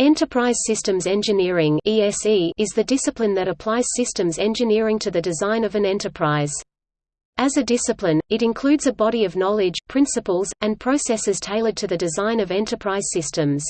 Enterprise Systems Engineering is the discipline that applies systems engineering to the design of an enterprise. As a discipline, it includes a body of knowledge, principles, and processes tailored to the design of enterprise systems.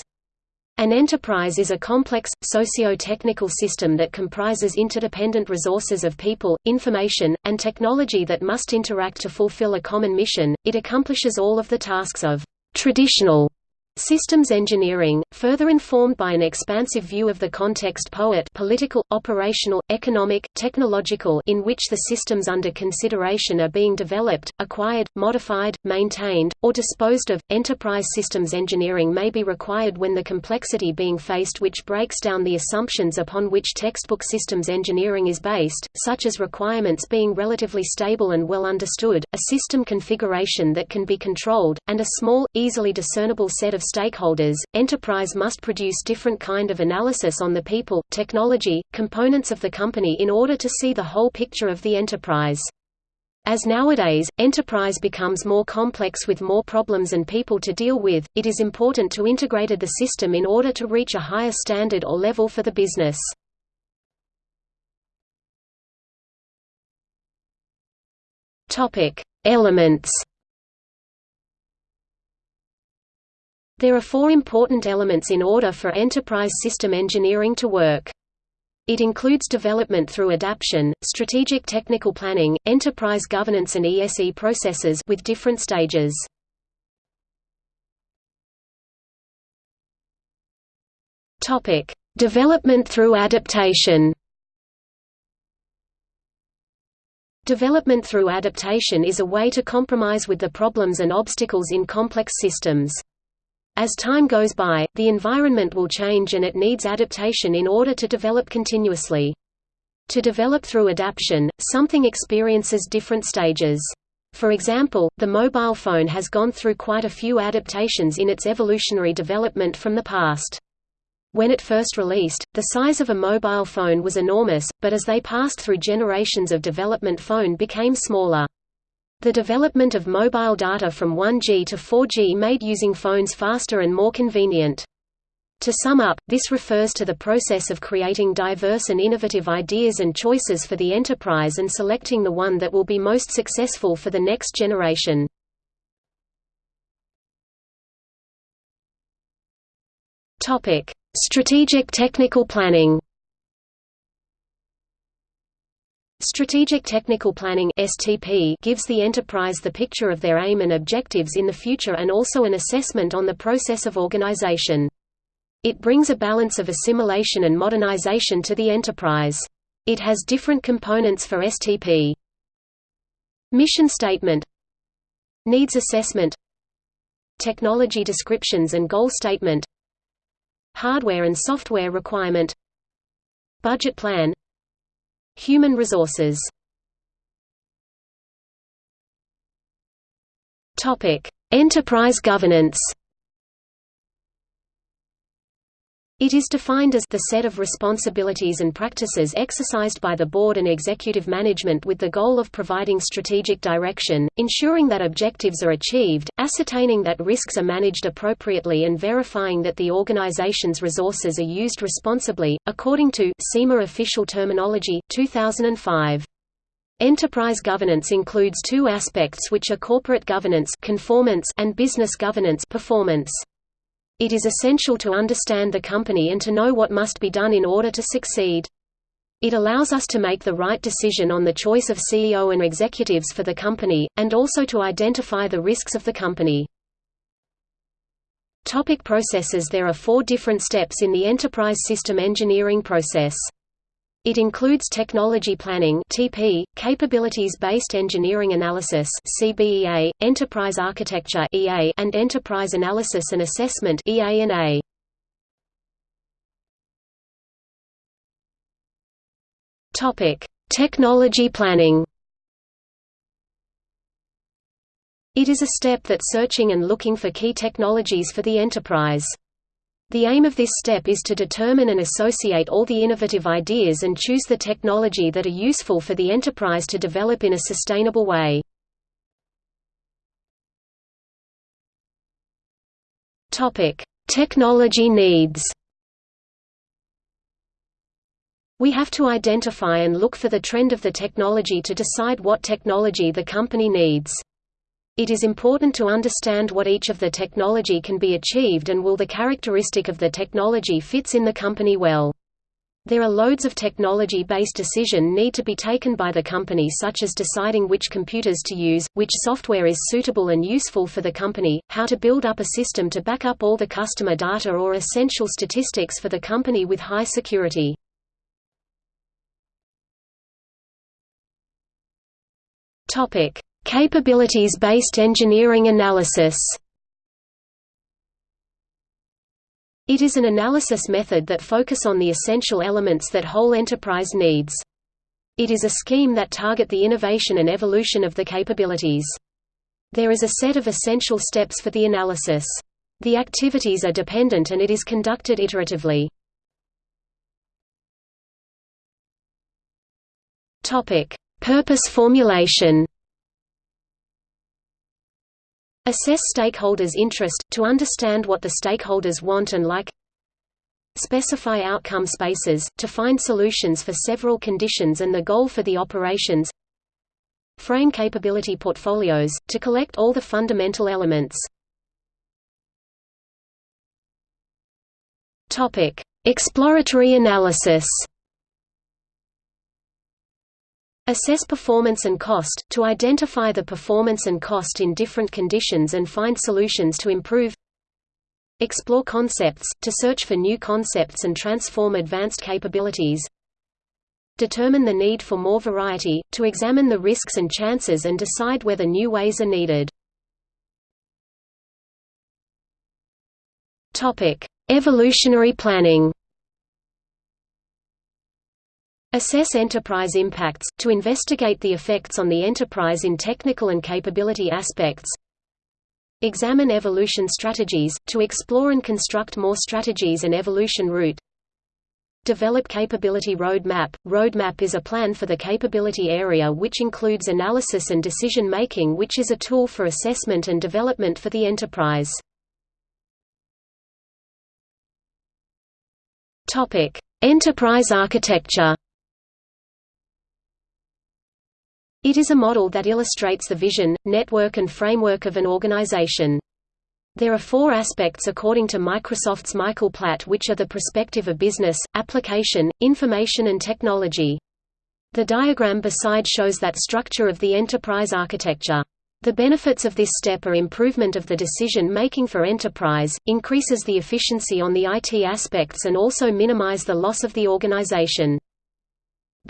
An enterprise is a complex, socio-technical system that comprises interdependent resources of people, information, and technology that must interact to fulfill a common mission. It accomplishes all of the tasks of traditional Systems engineering, further informed by an expansive view of the context poet political, operational, economic, technological in which the systems under consideration are being developed, acquired, modified, maintained, or disposed of. Enterprise systems engineering may be required when the complexity being faced which breaks down the assumptions upon which textbook systems engineering is based, such as requirements being relatively stable and well understood, a system configuration that can be controlled, and a small, easily discernible set of stakeholders, enterprise must produce different kind of analysis on the people, technology, components of the company in order to see the whole picture of the enterprise. As nowadays, enterprise becomes more complex with more problems and people to deal with, it is important to integrate the system in order to reach a higher standard or level for the business. Elements There are four important elements in order for enterprise system engineering to work. It includes development through adaptation, strategic technical planning, enterprise governance and ESE processes with different stages. Topic: Development through adaptation. Development through adaptation is a way to compromise with the problems and obstacles in complex systems. As time goes by, the environment will change and it needs adaptation in order to develop continuously. To develop through adaptation, something experiences different stages. For example, the mobile phone has gone through quite a few adaptations in its evolutionary development from the past. When it first released, the size of a mobile phone was enormous, but as they passed through generations of development phone became smaller. The development of mobile data from 1G to 4G made using phones faster and more convenient. To sum up, this refers to the process of creating diverse and innovative ideas and choices for the enterprise and selecting the one that will be most successful for the next generation. Strategic technical planning Strategic Technical Planning (STP) gives the enterprise the picture of their aim and objectives in the future and also an assessment on the process of organization. It brings a balance of assimilation and modernization to the enterprise. It has different components for STP. Mission statement Needs assessment Technology descriptions and goal statement Hardware and software requirement Budget plan Human resources. Enterprise governance It is defined as the set of responsibilities and practices exercised by the board and executive management with the goal of providing strategic direction, ensuring that objectives are achieved, ascertaining that risks are managed appropriately and verifying that the organization's resources are used responsibly, according to CIMA official terminology, 2005. Enterprise governance includes two aspects which are corporate governance conformance and business governance performance. It is essential to understand the company and to know what must be done in order to succeed. It allows us to make the right decision on the choice of CEO and executives for the company, and also to identify the risks of the company. Topic processes There are four different steps in the enterprise system engineering process. It includes technology planning (TP), capabilities-based engineering analysis (CBEA), enterprise architecture (EA), and enterprise analysis and assessment (EA&A). Topic: Technology planning. It is a step that searching and looking for key technologies for the enterprise. The aim of this step is to determine and associate all the innovative ideas and choose the technology that are useful for the enterprise to develop in a sustainable way. Technology needs We have to identify and look for the trend of the technology to decide what technology the company needs. It is important to understand what each of the technology can be achieved and will the characteristic of the technology fits in the company well. There are loads of technology-based decision need to be taken by the company such as deciding which computers to use, which software is suitable and useful for the company, how to build up a system to back up all the customer data or essential statistics for the company with high security. Topic: Capabilities-based engineering analysis. It is an analysis method that focus on the essential elements that whole enterprise needs. It is a scheme that target the innovation and evolution of the capabilities. There is a set of essential steps for the analysis. The activities are dependent and it is conducted iteratively. Purpose formulation Assess stakeholders' interest, to understand what the stakeholders want and like. Specify outcome spaces, to find solutions for several conditions and the goal for the operations. Frame capability portfolios, to collect all the fundamental elements. Exploratory analysis Assess performance and cost, to identify the performance and cost in different conditions and find solutions to improve. Explore concepts, to search for new concepts and transform advanced capabilities. Determine the need for more variety, to examine the risks and chances and decide whether new ways are needed. Evolutionary planning Assess enterprise impacts, to investigate the effects on the enterprise in technical and capability aspects Examine evolution strategies, to explore and construct more strategies and evolution route Develop capability roadmap. Roadmap is a plan for the capability area which includes analysis and decision making which is a tool for assessment and development for the enterprise. Enterprise architecture It is a model that illustrates the vision, network and framework of an organization. There are four aspects according to Microsoft's Michael Platt which are the perspective of business, application, information and technology. The diagram beside shows that structure of the enterprise architecture. The benefits of this step are improvement of the decision-making for enterprise, increases the efficiency on the IT aspects and also minimize the loss of the organization.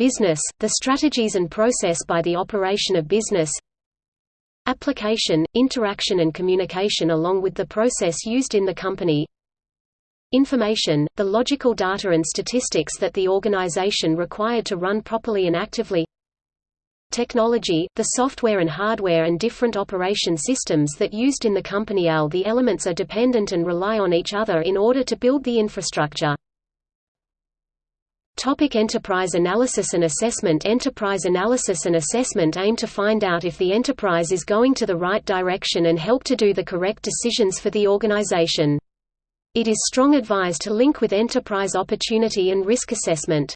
Business, the strategies and process by the operation of business. Application, interaction and communication along with the process used in the company. Information, the logical data and statistics that the organization required to run properly and actively. Technology, the software and hardware and different operation systems that used in the company All the elements are dependent and rely on each other in order to build the infrastructure. Topic enterprise analysis and assessment Enterprise analysis and assessment aim to find out if the enterprise is going to the right direction and help to do the correct decisions for the organization. It is strong advised to link with enterprise opportunity and risk assessment.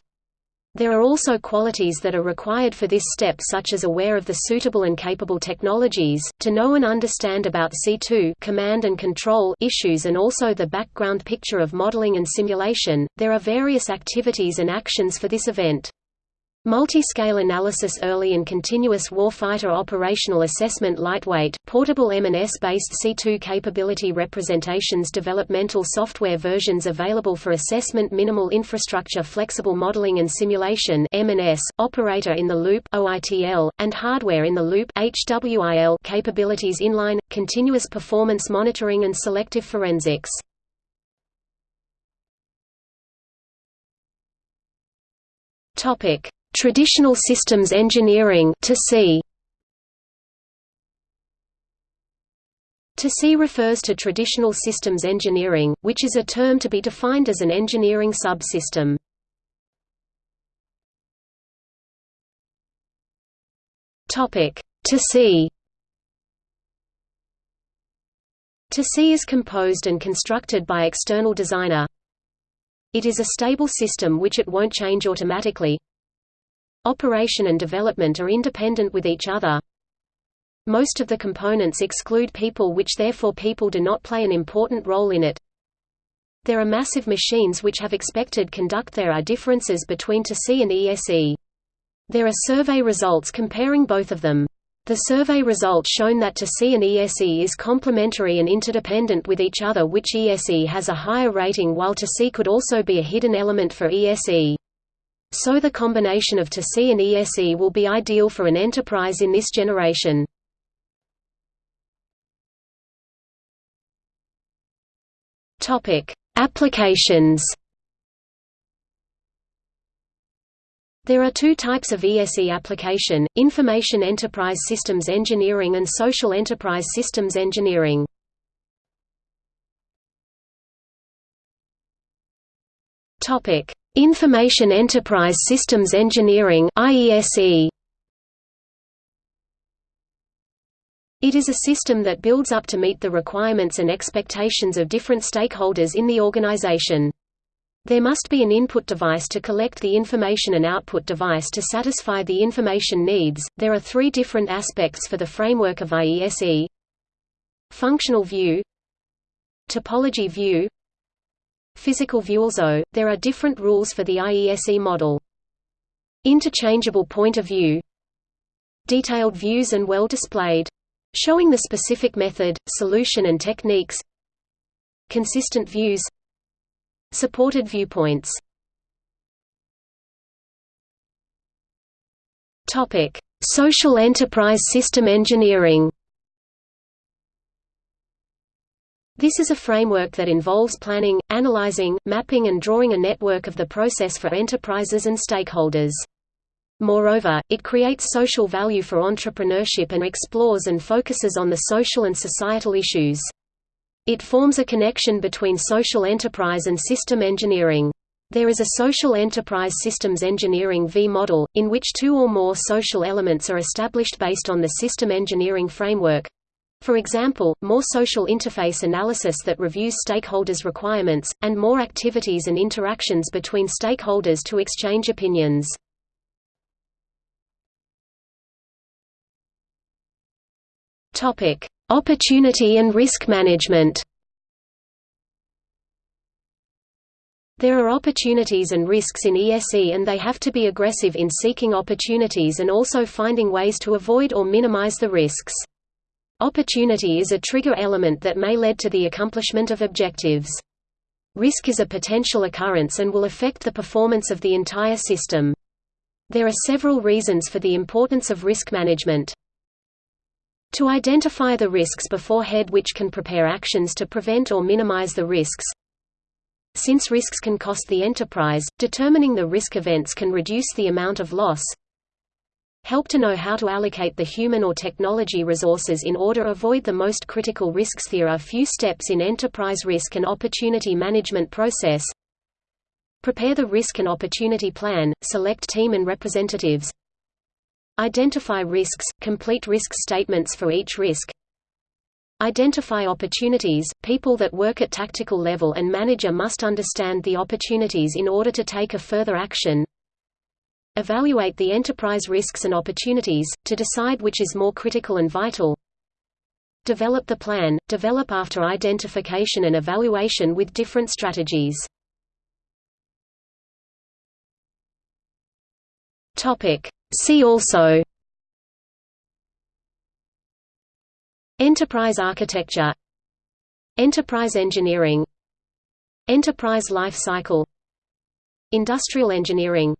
There are also qualities that are required for this step such as aware of the suitable and capable technologies, to know and understand about C2 command and control issues and also the background picture of modeling and simulation. There are various activities and actions for this event. Multi-scale analysis Early and continuous warfighter operational assessment Lightweight, portable M&S-based C2 capability representations Developmental software versions available for assessment Minimal infrastructure Flexible modeling and simulation M&S, Operator in the loop OITL, and Hardware in the loop HWIL capabilities Inline, continuous performance monitoring and selective forensics. Topic Traditional systems engineering to see refers to traditional systems engineering, which is a term to be defined as an engineering subsystem. Topic. To see is composed and constructed by external designer. It is a stable system which it won't change automatically. Operation and development are independent with each other. Most of the components exclude people which therefore people do not play an important role in it. There are massive machines which have expected conduct there are differences between TC and ESE. There are survey results comparing both of them. The survey results shown that TC and ESE is complementary and interdependent with each other which ESE has a higher rating while TC could also be a hidden element for ESE. So the combination of TC and ESE will be ideal for an enterprise in this generation. Topic: Applications. There are two types of ESE application, Information Enterprise Systems Engineering and Social Enterprise Systems Engineering. Information Enterprise Systems Engineering IESE. It is a system that builds up to meet the requirements and expectations of different stakeholders in the organization. There must be an input device to collect the information and output device to satisfy the information needs. There are three different aspects for the framework of IESE Functional view, Topology view, Physical view. Also, there are different rules for the IESE model. Interchangeable point of view Detailed views and well displayed Showing the specific method, solution and techniques Consistent views Supported viewpoints Social enterprise system engineering. This is a framework that involves planning, analyzing, mapping and drawing a network of the process for enterprises and stakeholders. Moreover, it creates social value for entrepreneurship and explores and focuses on the social and societal issues. It forms a connection between social enterprise and system engineering. There is a social enterprise systems engineering V model, in which two or more social elements are established based on the system engineering framework. For example, more social interface analysis that reviews stakeholders' requirements, and more activities and interactions between stakeholders to exchange opinions. Topic: Opportunity and risk management. There are opportunities and risks in ESE and they have to be aggressive in seeking opportunities and also finding ways to avoid or minimize the risks. Opportunity is a trigger element that may lead to the accomplishment of objectives. Risk is a potential occurrence and will affect the performance of the entire system. There are several reasons for the importance of risk management. To identify the risks beforehand which can prepare actions to prevent or minimize the risks. Since risks can cost the enterprise, determining the risk events can reduce the amount of loss. Help to know how to allocate the human or technology resources in order to avoid the most critical risks. There are few steps in enterprise risk and opportunity management process. Prepare the risk and opportunity plan, select team and representatives, Identify risks, complete risk statements for each risk. Identify opportunities. People that work at tactical level and manager must understand the opportunities in order to take a further action. Evaluate the enterprise risks and opportunities, to decide which is more critical and vital. Develop the plan, develop after identification and evaluation with different strategies. See also Enterprise architecture Enterprise engineering Enterprise life cycle Industrial engineering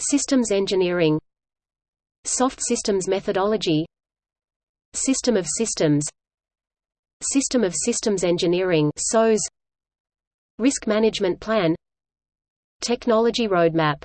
Systems engineering Soft systems methodology System of systems System of systems engineering SOS Risk management plan Technology roadmap